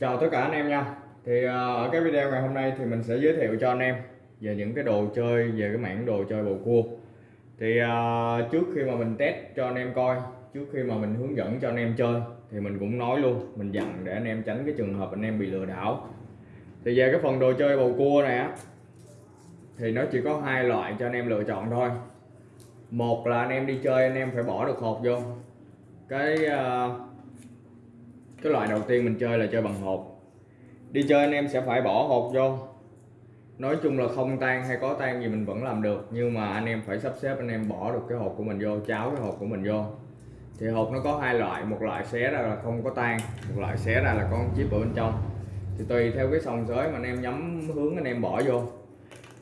Chào tất cả anh em nha. Thì ờ, ở cái video ngày hôm nay thì mình sẽ giới thiệu cho anh em về những cái đồ chơi về cái mảng đồ chơi bầu cua. Thì ờ, trước khi mà mình test cho anh em coi Trước khi mà mình hướng dẫn cho anh em chơi Thì mình cũng nói luôn Mình dặn để anh em tránh cái trường hợp anh em bị lừa đảo. Thì về cái phần đồ chơi bầu cua này á Thì nó chỉ có hai loại cho anh em lựa chọn thôi. Một là anh em đi chơi anh em phải bỏ được hộp vô. Cái uh, cái loại đầu tiên mình chơi là chơi bằng hộp. Đi chơi anh em sẽ phải bỏ hộp vô. Nói chung là không tan hay có tan gì mình vẫn làm được nhưng mà anh em phải sắp xếp anh em bỏ được cái hộp của mình vô cháo cái hộp của mình vô. Thì hộp nó có hai loại một loại xé ra là không có tan một loại xé ra là có con chip ở bên trong. Thì tùy theo cái sòng sới mà anh em nhắm hướng anh em bỏ vô.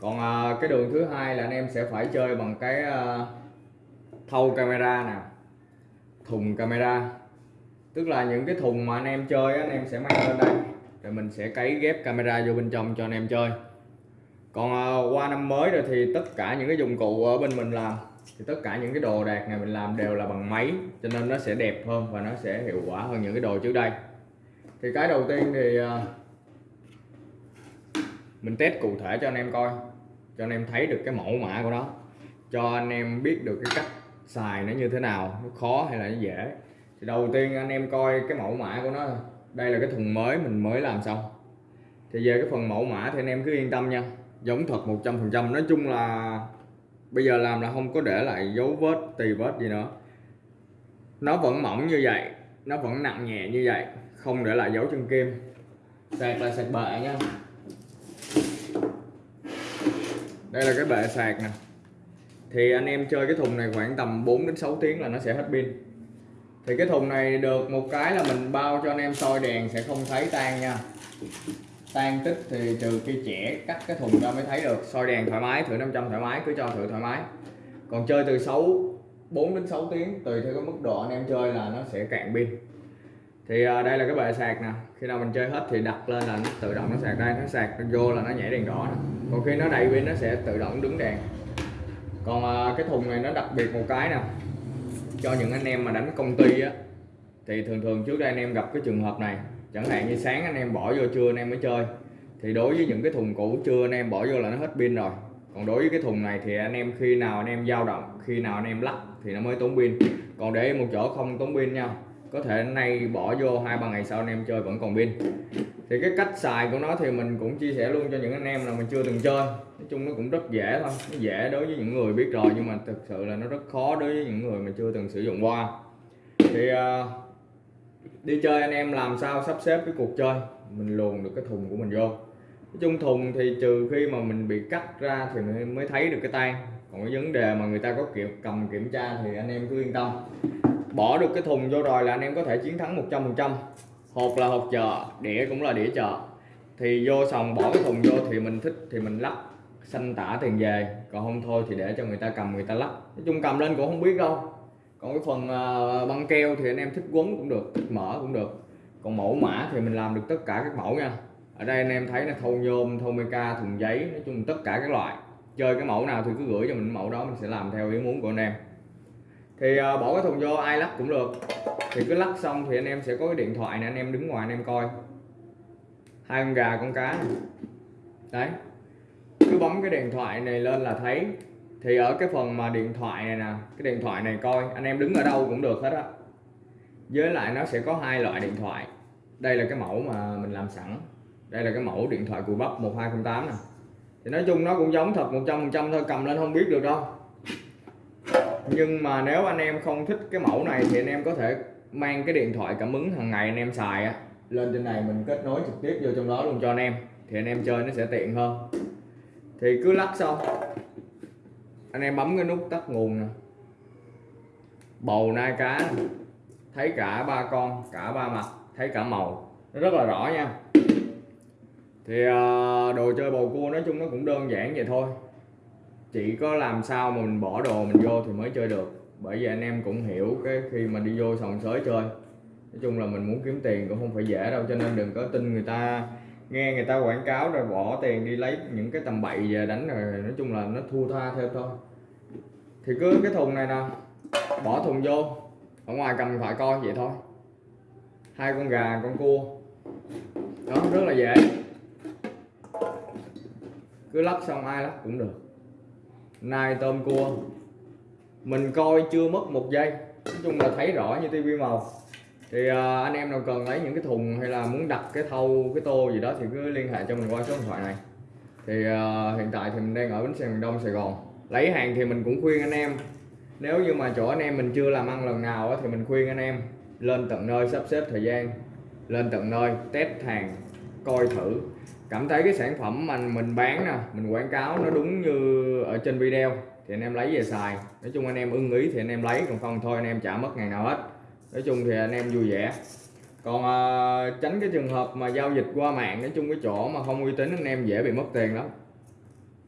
Còn à, cái đường thứ hai là anh em sẽ phải chơi bằng cái à, thâu camera nè thùng camera tức là những cái thùng mà anh em chơi anh em sẽ mang lên đây. Rồi mình sẽ cấy ghép camera vô bên trong cho anh em chơi. Còn ờ, qua năm mới rồi thì tất cả những cái dụng cụ ở bên mình làm, thì tất cả những cái đồ đạc này mình làm đều là bằng máy, cho nên nó sẽ đẹp hơn và nó sẽ hiệu quả hơn những cái đồ trước đây. Thì cái đầu tiên thì ờ, mình test cụ thể cho anh em coi, cho anh em thấy được cái mẫu mã của nó, cho anh em biết được cái cách xài nó như thế nào, nó khó hay là nó dễ thì đầu tiên anh em coi cái mẫu mã của nó đây là cái thùng mới, mình mới làm xong. Thì về cái phần mẫu mã thì anh em cứ yên tâm nha. Giống thật 100% nói chung là bây giờ làm là không có để lại dấu vết, tì vết gì nữa. Nó vẫn mỏng như vậy, nó vẫn nặng nhẹ như vậy, không để lại dấu chân kim. Sạc là sạc bệ nha. Đây là cái bệ sạc nè. Thì anh em chơi cái thùng này khoảng tầm 4 đến 6 tiếng là nó sẽ hết pin thì cái thùng này được một cái là mình bao cho anh em soi đèn sẽ không thấy tan nha. Tan tích thì trừ khi trẻ cắt cái thùng ra mới thấy được. Soi đèn thoải mái thử 500 thoải mái cứ cho thử thoải mái. Còn chơi từ 6 4 đến 6 tiếng tùy theo cái mức độ anh em chơi là nó sẽ cạn pin. Thì à, đây là cái bệ sạc nè. Khi nào mình chơi hết thì đặt lên là nó tự động nó sạc đây nó sạc nó vô là nó nhảy đèn đỏ nè. còn khi nó đầy pin nó sẽ tự động đứng đèn. Còn à, cái thùng này nó đặc biệt một cái nè cho những anh em mà đánh công ty á, thì thường thường trước đây anh em gặp cái trường hợp này, chẳng hạn như sáng anh em bỏ vô trưa anh em mới chơi. Thì đối với những cái thùng cũ trưa anh em bỏ vô là nó hết pin rồi. Còn đối với cái thùng này thì anh em khi nào anh em dao động, khi nào anh em lắp thì nó mới tốn pin. Còn để một chỗ không tốn pin nha, có thể nay bỏ vô hai ba ngày sau anh em chơi vẫn còn pin thì cái cách xài của nó thì mình cũng chia sẻ luôn cho những anh em nào mình chưa từng chơi. Nói chung nó cũng rất dễ thôi nó dễ đối với những người biết rồi nhưng mà thực sự là nó rất khó đối với những người mà chưa từng sử dụng qua. Thì uh, đi chơi anh em làm sao sắp xếp cái cuộc chơi mình luồn được cái thùng của mình vô. Nói chung thùng thì trừ khi mà mình bị cắt ra thì mình mới thấy được cái tay. Còn cái vấn đề mà người ta có kiểu cầm kiểm tra thì anh em cứ yên tâm. Bỏ được cái thùng vô rồi là anh em có thể chiến thắng 100% hộp là hộp chợ, đĩa cũng là đĩa chợ. Thì vô sòng bỏ cái thùng vô thì mình thích, thì mình lắp xanh tả tiền về. Còn không thôi thì để cho người ta cầm, người ta lắp nói chung cầm lên cũng không biết đâu. Còn cái phần ờ, băng keo thì anh em thích quấn cũng được, thích mở cũng được. Còn mẫu mã thì mình làm được tất cả các mẫu nha. Ở đây anh em thấy là thâu nhôm thâu meca thùng giấy, nói chung tất cả các loại. Chơi cái mẫu nào thì cứ gửi cho mình, mẫu đó mình sẽ làm theo ý muốn của anh em thì ờ, bỏ cái thùng vô, ai lắc cũng được. Thì cứ lắc xong thì anh em sẽ có cái điện thoại này anh em đứng ngoài anh em coi. Hai con gà, con cá này. đấy. Cứ bấm cái điện thoại này lên là thấy. Thì ở cái phần mà điện thoại này nè, cái điện thoại này coi, anh em đứng ở đâu cũng được hết á. Với lại nó sẽ có hai loại điện thoại. Đây là cái mẫu mà mình làm sẵn. Đây là cái mẫu điện thoại cùi bắp 1208 nè. Thì nói chung nó cũng giống thật 100% thôi, cầm lên không biết được đâu nhưng mà nếu anh em không thích cái mẫu này thì anh em có thể mang cái điện thoại cảm ứng hàng ngày anh em xài á. Lên trên này mình kết nối trực tiếp vô trong đó luôn cho anh em, thì anh em chơi nó sẽ tiện hơn. Thì cứ lắc xong. Anh em bấm cái nút tắt nguồn nè. Bầu nai cá thấy cả ba con, cả ba mặt, thấy cả màu. Nó rất là rõ nha. Thì à, đồ chơi bầu cua nói chung nó cũng đơn giản vậy thôi chỉ có làm sao mà mình bỏ đồ mình vô thì mới chơi được? Bởi vì anh em cũng hiểu cái khi mà đi vô sòng sới chơi. Nói chung là mình muốn kiếm tiền cũng không phải dễ đâu, cho nên đừng có tin người ta. Nghe người ta quảng cáo rồi bỏ tiền đi lấy những cái tầm bậy về đánh rồi, nói chung là nó thua tha theo thôi. Thì cứ cái thùng này nè, bỏ thùng vô, ở ngoài cầm phải coi vậy thôi. Hai con gà, con cua. Đó, rất là dễ. Cứ lắp xong ai lắp cũng được nai tôm cua. Mình coi chưa mất một giây. Nói chung là thấy rõ như tivi màu. Thì uh, anh em nào cần lấy những cái thùng hay là muốn đặt cái thau cái tô gì đó thì cứ liên hệ cho mình qua số điện thoại này. Thì uh, hiện tại thì mình đang ở bến xe miền đông sài gòn. Lấy hàng thì mình cũng khuyên anh em. Nếu như mà chỗ anh em mình chưa làm ăn lần nào á, thì mình khuyên anh em lên tận nơi sắp xếp thời gian lên tận nơi test hàng coi thử cảm thấy cái sản phẩm mà mình bán nè mình quảng cáo nó đúng như ở trên video thì anh em lấy về xài nói chung anh em ưng ý thì anh em lấy còn không thôi anh em trả mất ngày nào hết nói chung thì anh em vui vẻ còn à, tránh cái trường hợp mà giao dịch qua mạng nói chung cái chỗ mà không uy tín anh em dễ bị mất tiền lắm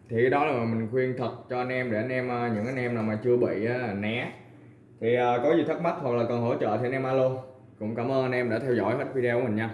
thì cái đó là mình khuyên thật cho anh em để anh em những anh em nào mà chưa bị né thì à, có gì thắc mắc hoặc là cần hỗ trợ thì anh em alo cũng cảm ơn anh em đã theo dõi hết video của mình nha